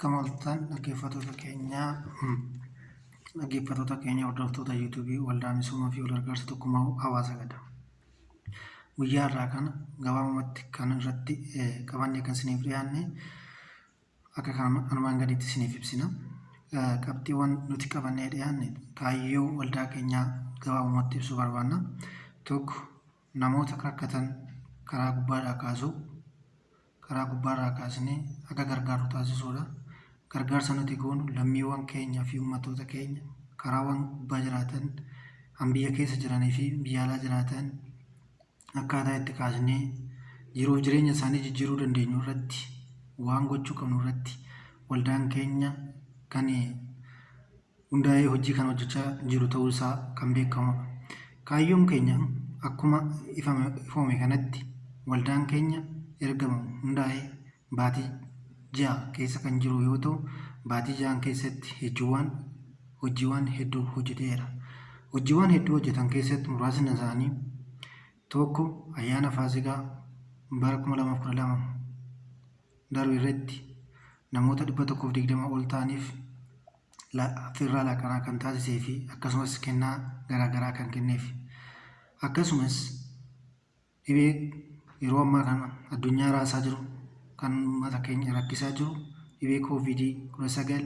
Akkam ooltan dhaggeeffattoota keenyaa dhaggeeffattoota keenya hordoftoota yuutuubii waldaa misoomaa fi wal gargaarsa tokkummaa hawaasa gada. Guyyaa irraa kana gabaabumatti kan irratti qabannee kan isiniif dhiyaanne akka kan armaan gadiitti isiniif ibsina. Qabxiiwwan nuti qabannee dhiyaanne kaayyoo waldaa keenyaa gabaabumatti ibsuu barbaanna. Tokko namoota rakkatan karaa gubbaadhaa kaasuu karaa gubbaarraa kaasnee akka gargaaru taasisuudha. Gargaarsa nuti goonu lammiiwwan keenyaa fi uummattoota keenya karaawwan gubbaa jiraatan kan biyya keessa jiranii fi biyya alaa jiraatan akkaataa itti kaasnee jiruuf jireenya isaanii jijjiiruu dandeenyu irratti waan gochuu qabnu irratti waldaan keenya kan hundaa'ee hojii kan hojjechaa jiru ta'uu isaa kan beekamudha. Kaayyoon keenya akkuma ifoome kanatti waldaan keenya erga hundaa'ee baatii ja'a keessa kan jiru yoo ta'u, baatii ja'an keessatti hojiiwwan hojiiwwan hedduu hojjeteera. Hojiiwwan hedduu hojjetan keessatti muraasni isaanii tokko ayyaana faasikaa bara kuma lamaaf kudha lama darbe irratti namoota dhibba tokkoof digdama ol ta'aniif affeerraa laaqanaa kan taasisee fi akkasumas kennaa garaagaraa kan kenneef. Akkasumas dhibee yeroo ammaa kana addunyaa raasaa jiru kan uummata keenya rakkisaa jiru dhibee koovidii kudha sagal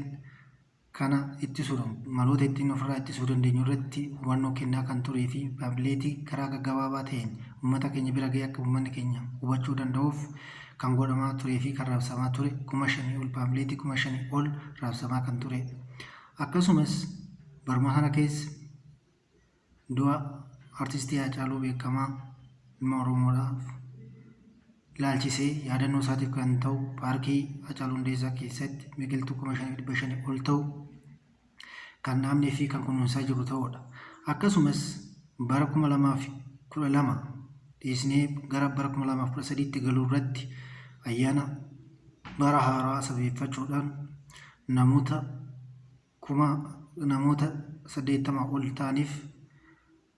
kana ittisuudhaan maloota ittiin ofirraa ittisuu dandeenyu irratti hubannoo kennaa kan turee fi paampilleetii karaa gaggabaabaa ta'een uummata keenya bira ga'ee akka uummanni keenya hubachuu danda'uuf kan godhamaa turee fi kan raabsamaa ture kuma shanii ol paampilleetii kuma shanii ol raabsamaa kan ture. Akkasumas baruma kana keessa du'a artistii Haacaaluu beekamaa ilma Oromoodhaaf ilaalchisee yaadannoo isaatiif kan ta'u paarkii Haacaaluu Hundeessaa keessatti biqiltuu kuma shanii dhibba shanii ol ta'u kan dhaabnee fi kan kunuunsaa jiru ta'udha. Akkasumas bara kuma lamaaf kudha lama dhiisnee gara bara kuma lamaaf kudha sadiitti galuu irratti ayyaana bara haaraa sabeeffachuudhaan namoota kuma namoota saddeettama ol ta'aniif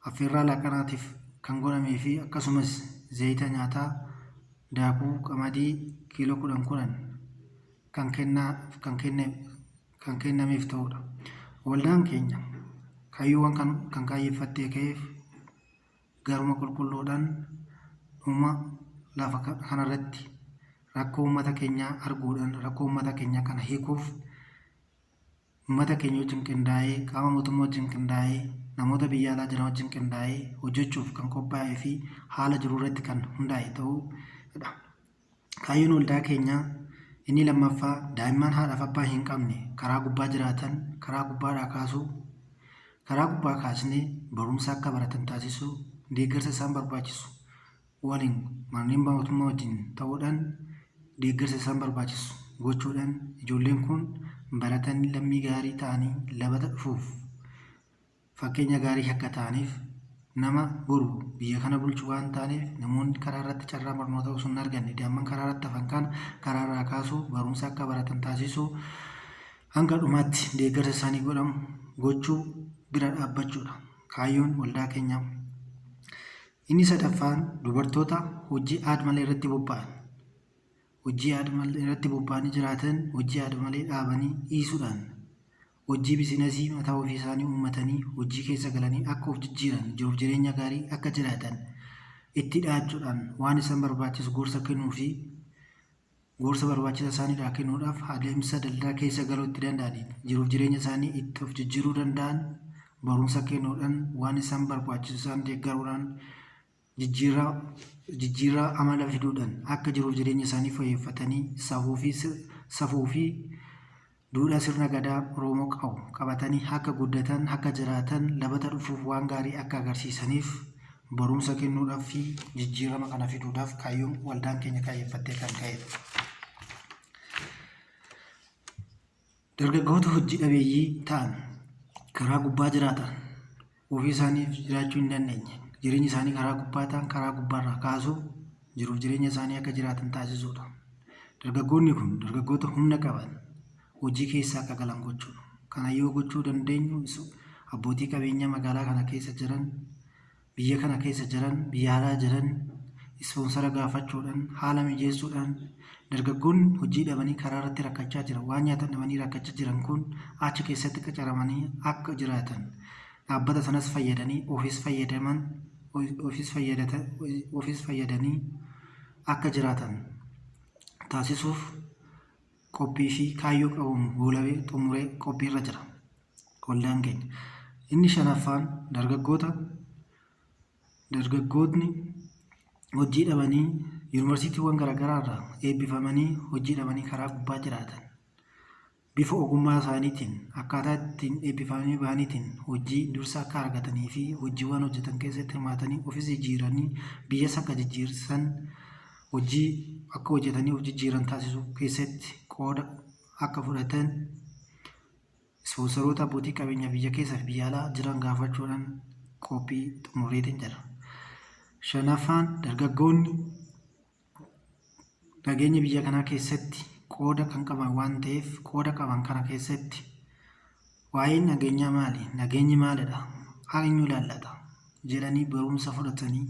affeerraa laaqanaatiif kan godhamee fi akkasumas zayita nyaataa daakuu qamadii kiiloo kudhan kudhan kan kennaa kan kenne kan kennameef ta'udha. Waldaan keenya kaayyoowwan kan kan kaayeffattee ka'eef garuma qulqulluudhaan dhuma lafa kanarratti rakkoo uummata keenyaa arguudhaan rakkoo uummata keenyaa kana hiikuuf uummata keenya wajjin qindaa'ee qaama mootummaa wajjin qindaa'ee namoota biyya alaa jiran wajjin qindaa'ee hojjechuuf kan qophaa'ee fi haala jiru irratti kan hundaa'e ta'uudha. Kaayyoon waldaa keenyaa inni lammaffaa daa'imman haadhaaf abbaa hin qabne karaa gubbaa jiraatan karaa gubbaadhaa kaasuu karaa gubbaa kaasnee barumsa akka baratan taasisuu deeggarsa isaan barbaachisu waliin manneen mootummaa wajjin ta'uudhaan deeggarsa isaan barbaachisu gochuudhaan ijoolleen kun baratanii lammii gaarii ta'anii labata dhufuuf fakkeenya gaarii akka ta'aniif nama boru biyya kana bulchu waan ta'aniif namoonni karaa irratti carraa barnoota osoo hin arganne daa'imman karaa irratti hafan kana karaa irraa kaasuu barumsa akka baratan taasisuu hanga dhumaatti deeggarsa isaanii godhamu gochuu bira dhaabbachuudha. Kaayyoon waldaa keenyaa. Inni sadaffaan dubartoota hojii aada malee irratti bobba'an. Hojii aada malee irratti bobba'anii jiraatan hojii aada malee dhaabanii dhiisuudhaan hojii biizinasii mataa ofii isaanii uummatanii hojii keessa galanii akka of jijjiiran jiruuf jireenya gaarii akka jiraatan itti dhiyaachuudhaan waan isaan barbaachisu gorsa kennuu fi gorsa barbaachisa isaaniidhaa kennuudhaaf adeemsa daldala keessa galuu itti danda'aniin jiruuf jireenya isaanii itti of jijjiiruu danda'an barumsa kennuudhaan waan isaan barbaachisu isaan deeggaruudhaan jijjiirraa amala fiduudhaan akka jiruuf jireenya isaanii fi safuu fi duudhaa sirna gadaa Oromoo qabu qabatanii akka guddatan akka jiraatan labata dhufuuf waan gaarii akka agarsiisaniif barumsa kennuudhaaf fi jijjiirama kana fiduudhaaf kaayyoon waldaan keenya kaayeffattee kan ka'edha. Dargaggoota hojii dhabeeyyii ta'an karaa gubbaa jiraatan ofii isaaniif jiraachuu hin dandeenye jireenyi isaanii karaa gubbaa ta'an karaa gubbaarraa kaasuu jiruuf jireenya isaanii akka jiraatan taasisuudha. Dargaggoonni kun dargaggoota humna qaban hojii keessa akka galan gochuudha. Kana yoo gochuu dandeenyu abbootii qabeenyaa magaalaa kana keessa jiran biyya kana keessa jiran biyya alaa jiran ispoonsara gaafachuudhaan haala mijeessuudhaan dargaggoonni hojii dhabanii karaa irratti rakkachaa jiran waan nyaatan dhabanii rakkachaa jiran kun achi keessatti qacaramanii akka jiraatan dhaabbata sanas fayyadanii ofiis fayyadaman ofiis fayyadanii akka jiraatan taasisuuf qophii fi kaayyoo qabuun goolabee xumuree qophiirra jira waldaan keenya. Inni shanaffaan dargaggoota dargaggootni hojii dhabanii yuunivarsiitiiwwan garaagaraa irraa eebbifamanii hojii dhabanii karaa gubbaa jiraatan bifa ogummaa isaaniitiin akkaataa ittiin eebbifamanii bahaniitiin hojii dursa akka argatanii fi hojiiwwan hojjetan keessatti hirmaatanii ofis jijjiiranii biyyas akka jijjiirsan hojii akka hojjetanii of jijjiiran taasisuu keessatti qooda akka fudhatan ispoonsaroota abbootii qabeenyaa biyya keessaa fi biyya alaa jiran gaafachuudhaan qophii xumureetiin jira. Shanaffaan dargaggoonni nageenya biyya kanaa keessatti qooda kan qaban waan ta'eef qooda qaban kana keessatti waa'een nageenyaa maali? Nageenyi maalidha? Eenyu ilaallata? jedhanii barumsa fudhatanii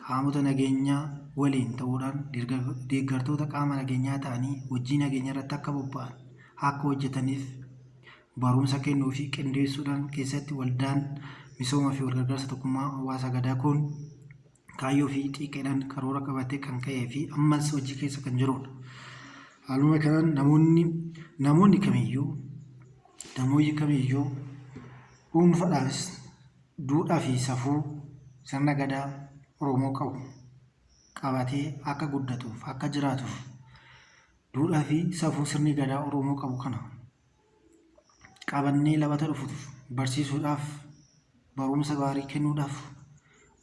qaamota nageenyaa waliin ta'uudhaan deeggartoota qaama nageenyaa ta'anii hojii nageenya irratti akka bobba'an akka hojjetaniif barumsa kennuu fi qindeessuudhaan keessatti waldaan misoomaa fi walgargaarsa tokkummaa hawaasa gadaa kun kaayyoo fi xiqqeedhaan karoora qabatee kan ka'ee fi ammas hojii keessa kan jirudha. Haaluma kanaan namoonni namoonni kamiyyuu namoonni kamiyyuu dhuunfaadhaafis duudhaa fi safuu sirna gadaa Oromoo qabu qabatee akka guddatuuf akka jiraatuuf duudhaa fi safuu sirni gadaa Oromoo qabu kana qabannee labata dhufuuf barsiisuudhaaf barumsa gaarii kennuudhaaf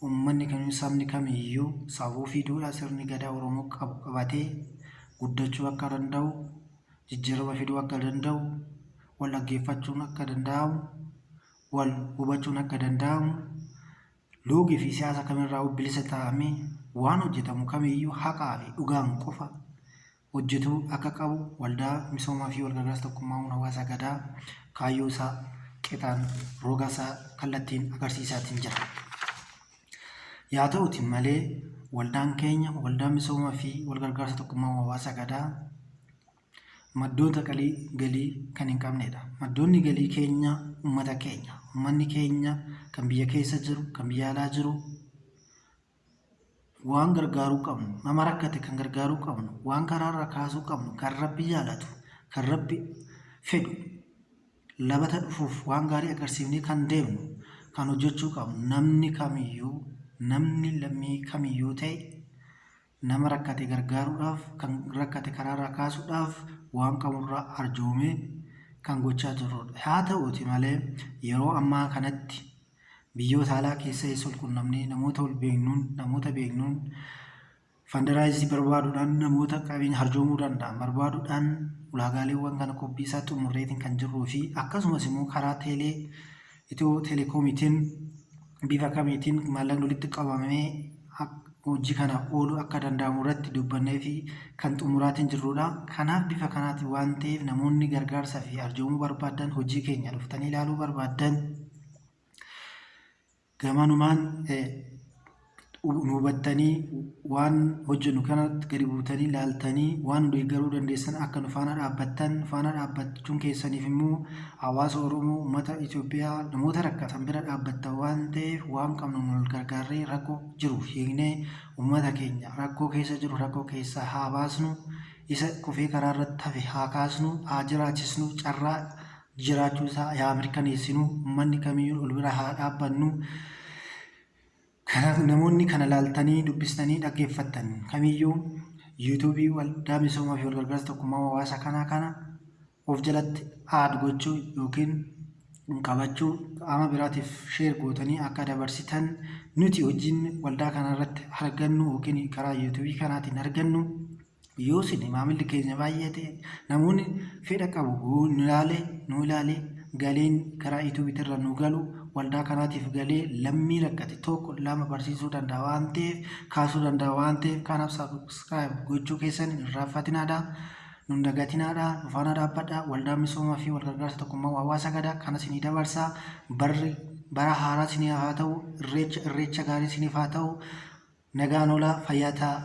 uummanni kamiyyuu sabni kamiyyuu safuu fi duudhaa sirni gadaa Oromoo qabu qabatee guddachuu akka danda'u jijjiirama fiduu akka danda'u wal dhaggeeffachuun akka danda'amu wal hubachuun akka danda'amu loogii fi siyaasa kamirraa bilisa ta'amee waan hojjetamu kamiyyuu haqaa fi dhugaan qofa hojjetuu akka qabu waldaa misoomaa fi walgargaarsa tokkummaa hawaasa gadaa kaayyoo isaa qixaan roga isaa kallattiin agarsiisaatiin jira. Yaa ta'uti malee waldaan keenya waldaa misoomaa fi walgargaarsa tokkummaa hawaasa gadaa maddoota galii kan hin qabnedha. Maddoonni galii keenya uummata keenya. Uummanni keenya kan biyya keessa jiru, kan biyya alaa jiru waan gargaaruu qabnu, nama rakkate kan gargaaruu qabnu, waan karaarra kaasuu qabnu, kan rabbi jaalatu, kan rabbi fedhu, labata dhufuuf waan gaarii agarsiifnee kan deemnu, kan hojjechuu qabnu. Namni kamiyyuu, namni lammii kamiyyuu ta'e nama rakkate gargaaruudhaaf, kan rakkate karaarraa kaasuudhaaf waan qaburraa arjoomee kan gochaa jirrudha. Haa ta'uuti malee yeroo ammaa kanatti biyyoota alaa keessa isa quunnamnee namoota ol beeknuun namoota beeknuun fandaraayizii barbaaduudhaan namoota qabeenya harjoomuu danda'an barbaaduudhaan ulaagaaleewwan kana qophii isaa xumurreetiin kan jirruu fi akkasumas immoo karaa teelee itiyoo teelekoomiitiin bifa kamiitiin maallaqni walitti qabamee hojii kanaaf ooluu akka danda'amu irratti dubbannee fi kan xumuraatiin jirrudha. Kanaaf bifa kanaati waan ta'eef namoonni gargaarsaa fi arjoomuu barbaadan hojii keenya dhuftanii ilaaluu barbaadan gamanumaan nu hubattanii waan hojjennu kanatti gadi buutanii ilaaltanii waan deeggaruu dandeessan akka nu faana dhaabbattan faana dhaabbachuun keessaniif immoo hawaasa Oromoo uummata Itoophiyaa namoota rakkatan bira dhaabbattan waan ta'eef waan qabnu nu gargaarree rakkoo jiru. Hiiknee uummata keenya rakkoo keessa jiru rakkoo keessaa haa baasnu isa kufee karaa irratti hafe haa kaasnu haa jiraachisnu carraa jiraachuu isaa haa mirkaneessinu uummanni kamiyyuu ol bira haa dhaabbannu. namoonni kana laaltanii dubbistanii dhaggeeffattan kamiyyuu yuutuubii waldaa misoomaa fi walgargaarsa tokkummaa hawaasa kanaa kana of jalatti aad gochuu yookiin qabachuu qaama biraatiif sheer gootanii akka dabarsitan nuti hojiin waldaa kana irratti argannu yookiin karaa yuutuubii kanaatiin argannu yoo isin maamilli keenya baay'ee ta'e namoonni fedha qabu nu ilaalee nu ilaalee galiin karaa yuutuubii irra nu galu waldaa kanaatiif galee lammii rakkate tokko lama barsiisuu danda'a waan ta'eef kaasuu danda'a waan ta'eef kanaaf saabskiraayib gochuu keessan hin irraanfatinaadha. Nun dagatinaadha. Nufaana dhaabbadha. Waldaa misoomaa fi walgargaarsa tokkummaa hawaasa gadaa kana isinii dabarsaa. Barri bara haaraa isiniif haa ta'u irreecha irreecha gaarii isiniif haa ta'u. nagaan oolaa fayyaa ta'a.